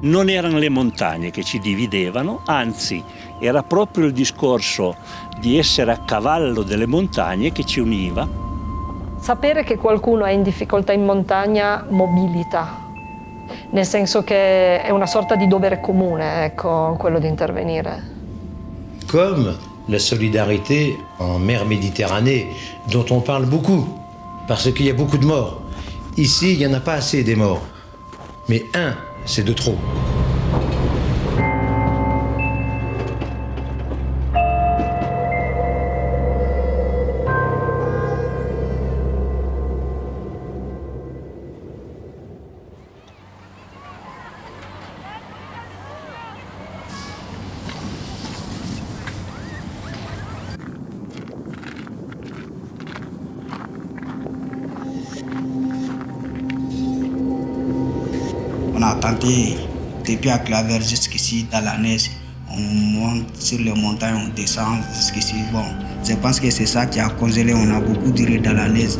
Non erano le montagne che ci dividevano, anzi era proprio il discorso di essere a cavallo delle montagne che ci univa. Sapere che qualcuno è in difficoltà in montagna mobilita, nel senso che è una sorta di dovere comune, ecco, quello di intervenire. Comme la solidarité en mer Méditerranée, dont on parle beaucoup, parce qu'il y a beaucoup de morts. Ici, il n'y en a pas assez des morts. Mais un, c'est de trop. A tenté depuis à Claver jusqu'ici dans la neige. On monte sur les montagnes, on descend jusqu'ici. Bon, je pense que c'est ça qui a congelé. On a beaucoup duré dans la neige.